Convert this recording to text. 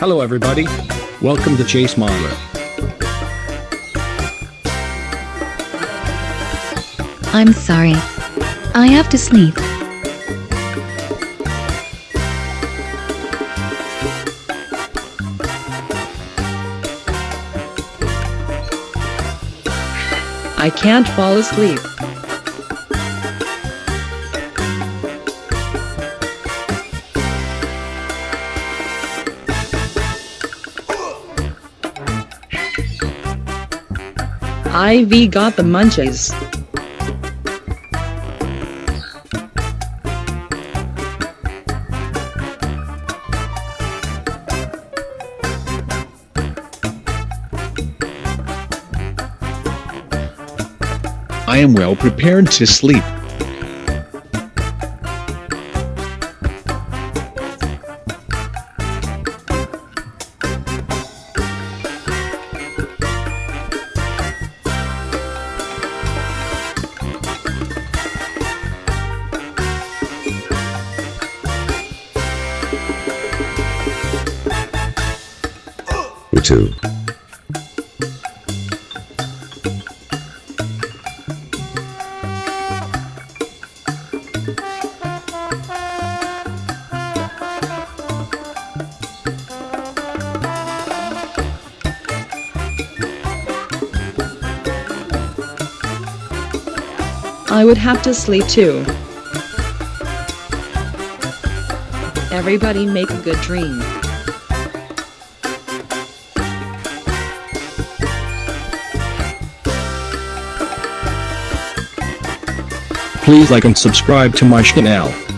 Hello everybody. Welcome to Chase Modeler. I'm sorry. I have to sleep. I can't fall asleep. Ivy got the munchies. I am well prepared to sleep. Two. I would have to sleep too. Everybody make a good dream. Please like and subscribe to my channel.